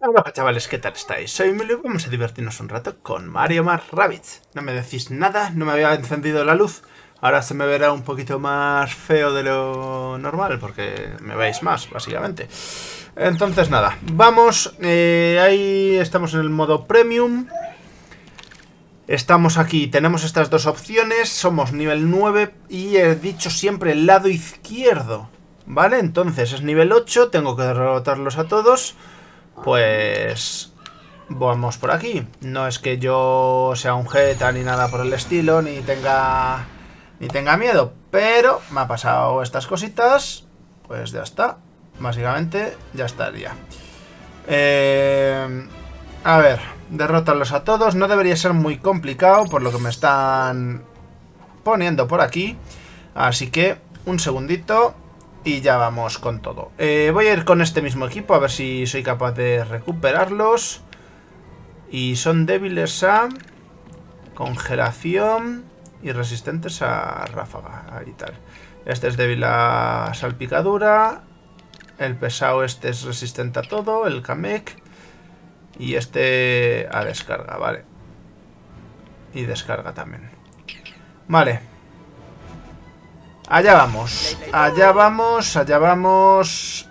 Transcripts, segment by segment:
Hola chavales, ¿qué tal estáis? Soy Emilio y vamos a divertirnos un rato con Mario Más Rabbids. No me decís nada, no me había encendido la luz. Ahora se me verá un poquito más feo de lo normal, porque me veis más, básicamente. Entonces nada, vamos, eh, ahí estamos en el modo Premium. Estamos aquí, tenemos estas dos opciones, somos nivel 9 y he dicho siempre el lado izquierdo. ¿Vale? Entonces es nivel 8, tengo que derrotarlos a todos pues vamos por aquí. No es que yo sea un jeta ni nada por el estilo, ni tenga ni tenga miedo, pero me ha pasado estas cositas, pues ya está. Básicamente ya estaría. Eh, a ver, derrotarlos a todos. No debería ser muy complicado por lo que me están poniendo por aquí. Así que un segundito. Y ya vamos con todo. Eh, voy a ir con este mismo equipo a ver si soy capaz de recuperarlos. Y son débiles a congelación y resistentes a ráfaga. Ahí tal. Este es débil a salpicadura. El pesado este es resistente a todo. El Kamek. Y este a descarga, vale. Y descarga también. Vale. Allá vamos. Allá vamos, allá vamos.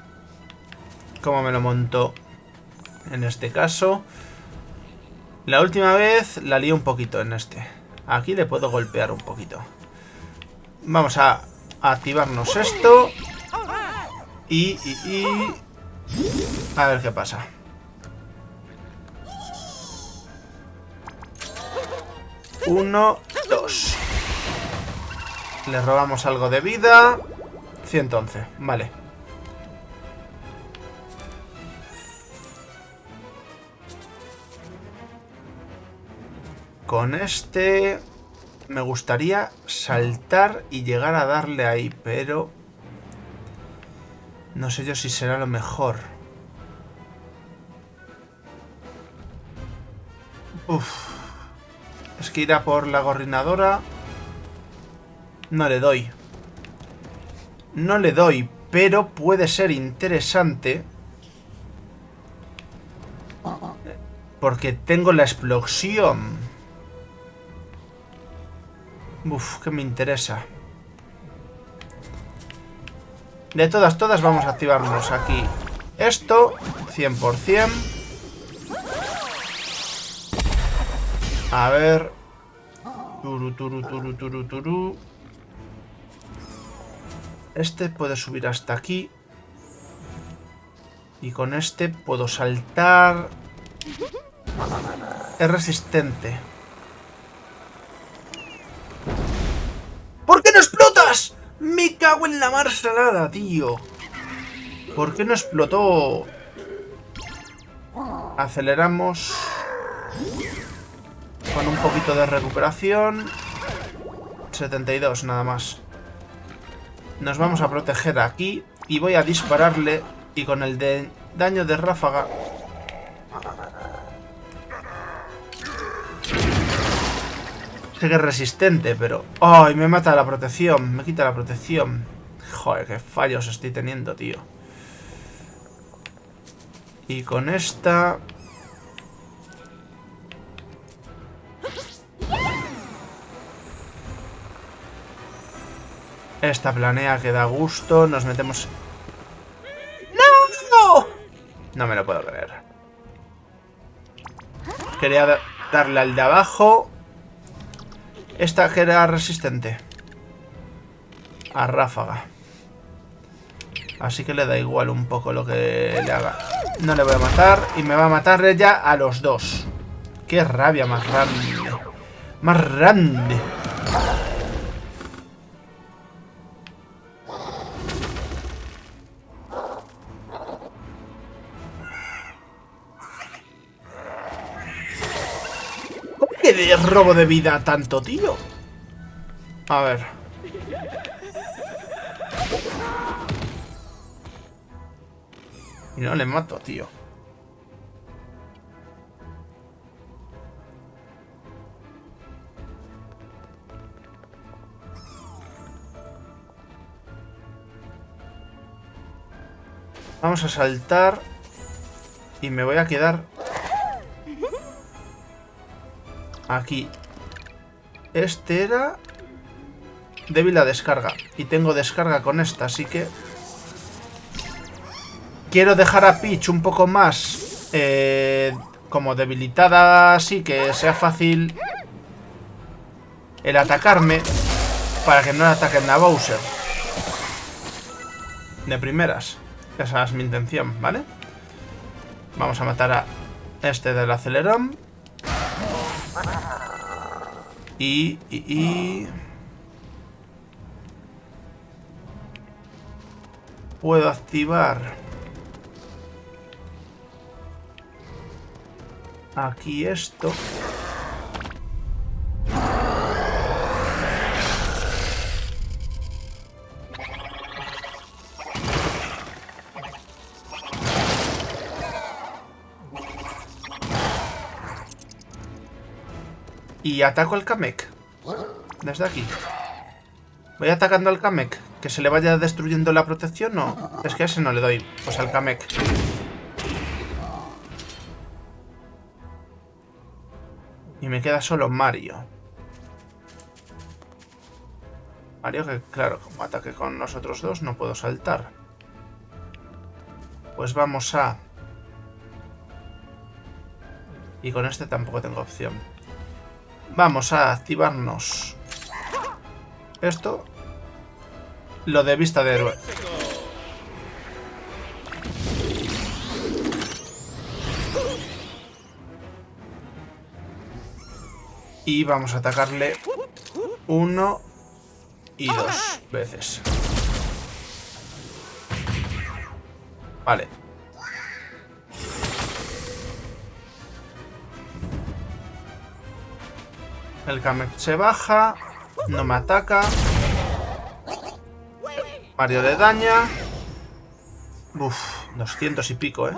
¿Cómo me lo monto? En este caso. La última vez la lío un poquito en este. Aquí le puedo golpear un poquito. Vamos a activarnos esto. Y, y, y... A ver qué pasa. Uno, dos. Le robamos algo de vida. 111, vale. Con este me gustaría saltar y llegar a darle ahí, pero no sé yo si será lo mejor. Uf. Es que irá por la gorrinadora. No le doy. No le doy, pero puede ser interesante. Porque tengo la explosión. Uf, que me interesa. De todas, todas vamos a activarnos aquí. Esto, 100%. A ver. Turu, turu, turu, turu, turu. Este puede subir hasta aquí. Y con este puedo saltar. Es resistente. ¿Por qué no explotas? Me cago en la mar salada, tío. ¿Por qué no explotó? Aceleramos. Con un poquito de recuperación. 72 nada más. Nos vamos a proteger aquí y voy a dispararle y con el daño de ráfaga... Sé que es resistente, pero... ¡Ay! me mata la protección. Me quita la protección. Joder, qué fallos estoy teniendo, tío. Y con esta... Esta planea que da gusto. Nos metemos... ¡No! No me lo puedo creer. Quería darle al de abajo. Esta que era resistente. A ráfaga. Así que le da igual un poco lo que le haga. No le voy a matar. Y me va a matar ya a los dos. Qué rabia más grande. Más grande. Robo de vida tanto, tío? A ver. Y no le mato, tío. Vamos a saltar Y me voy a quedar... Aquí. Este era... Débil la descarga. Y tengo descarga con esta, así que... Quiero dejar a Peach un poco más... Eh, como debilitada así, que sea fácil... El atacarme. Para que no le ataquen a Bowser. De primeras. Esa es mi intención, ¿vale? Vamos a matar a este del acelerón. Y. Puedo activar... Aquí esto. Y ataco al Kamek. Desde aquí. Voy atacando al Kamek. Que se le vaya destruyendo la protección, no. Es que a ese no le doy. Pues al Kamek. Y me queda solo Mario. Mario que, claro, como ataque con nosotros dos no puedo saltar. Pues vamos a... Y con este tampoco tengo opción. Vamos a activarnos esto. Lo de vista de héroe. Y vamos a atacarle uno y dos veces. Vale. El Kamek se baja. No me ataca. Mario le daña. Uf, 200 y pico, ¿eh?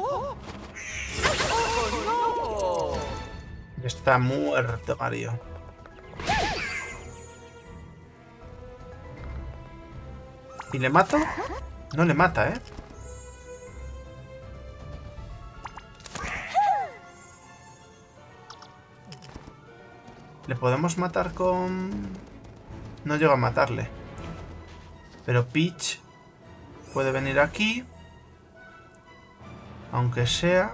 Está muerto Mario. ¿Y le mato? No le mata, ¿eh? ¿Le podemos matar con...? No llego a matarle. Pero Peach puede venir aquí. Aunque sea...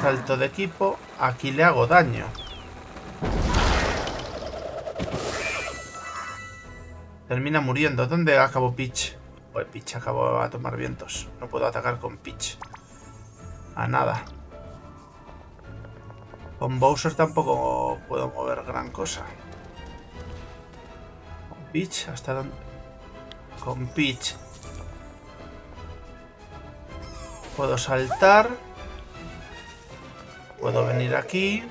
Salto de equipo. Aquí le hago daño. Termina muriendo. ¿Dónde acabó Peach? Pues Peach acabó a tomar vientos. No puedo atacar con Peach. A nada. Con Bowser tampoco puedo mover gran cosa. Con Peach, ¿hasta dónde? Con Peach. Puedo saltar. Puedo venir aquí.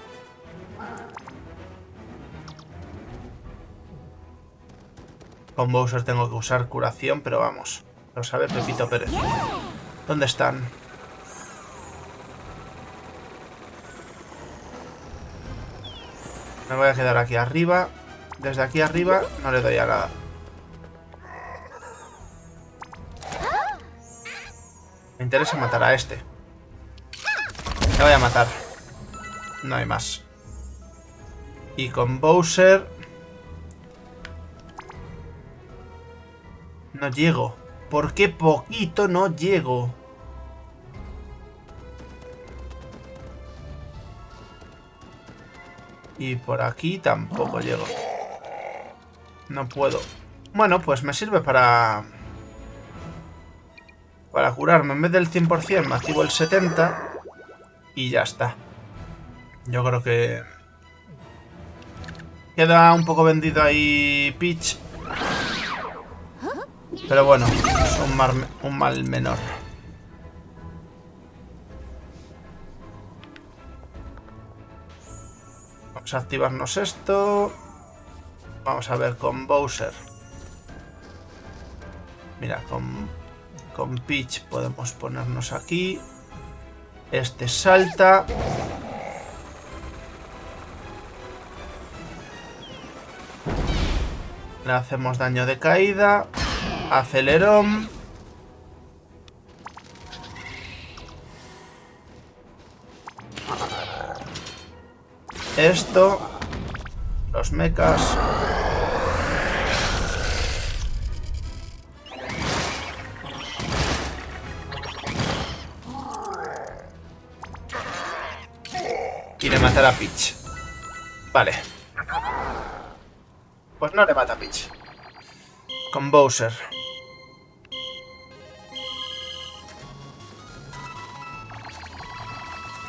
Con Bowser tengo que usar curación, pero vamos. Lo sabe Pepito Pérez. ¿Dónde están? Me voy a quedar aquí arriba. Desde aquí arriba no le doy a nada. Me interesa matar a este. Le voy a matar. No hay más. Y con Bowser... No llego. ¿Por qué poquito no llego? Y por aquí tampoco llego. No puedo. Bueno, pues me sirve para... Para curarme. En vez del 100% me activo el 70%. Y ya está. Yo creo que... Queda un poco vendido ahí Peach. Pero bueno, es un, un mal menor. Vamos a activarnos esto. Vamos a ver con Bowser. Mira, con, con Peach podemos ponernos aquí. Este salta. Le hacemos daño de caída. Acelerón. Esto. Los mechas. Le matar a Peach. Vale. Pues no le mata a Peach. Con Bowser.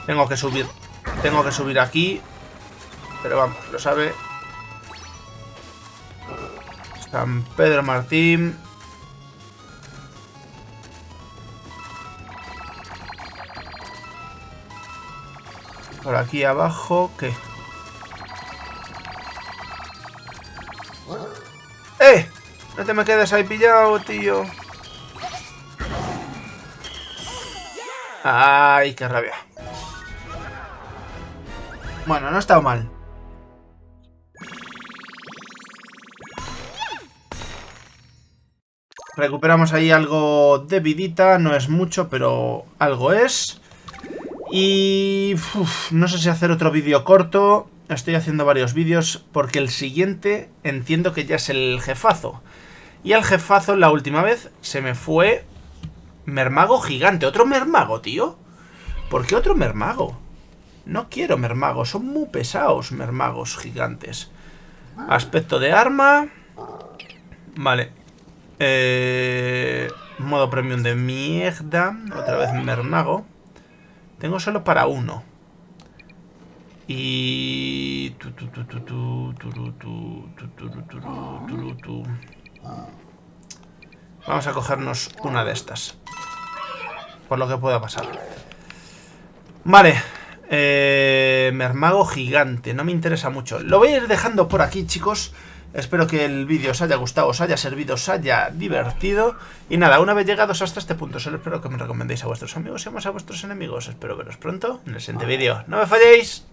Tengo que subir. Tengo que subir aquí. Pero vamos, lo sabe. San Pedro Martín. Por aquí abajo, ¿qué? ¡Eh! No te me quedes ahí pillado, tío. Ay, qué rabia. Bueno, no ha estado mal. Recuperamos ahí algo de vidita, no es mucho, pero algo es. Y... no sé si hacer otro vídeo corto. Estoy haciendo varios vídeos porque el siguiente entiendo que ya es el jefazo. Y el jefazo la última vez se me fue... Mermago gigante. ¿Otro mermago, tío? ¿Por qué otro mermago? No quiero mermagos, son muy pesados mermagos gigantes. Aspecto de arma. Vale. Eh, modo premium de mierda. Otra vez mermago. Tengo solo para uno. Y... Vamos a cogernos una de estas. Por lo que pueda pasar. Vale. Eh, mermago gigante, no me interesa mucho. Lo voy a ir dejando por aquí, chicos. Espero que el vídeo os haya gustado, os haya servido, os haya divertido. Y nada, una vez llegados hasta este punto, solo espero que me recomendéis a vuestros amigos y más a vuestros enemigos. Espero veros pronto en el siguiente vídeo. ¡No me falléis!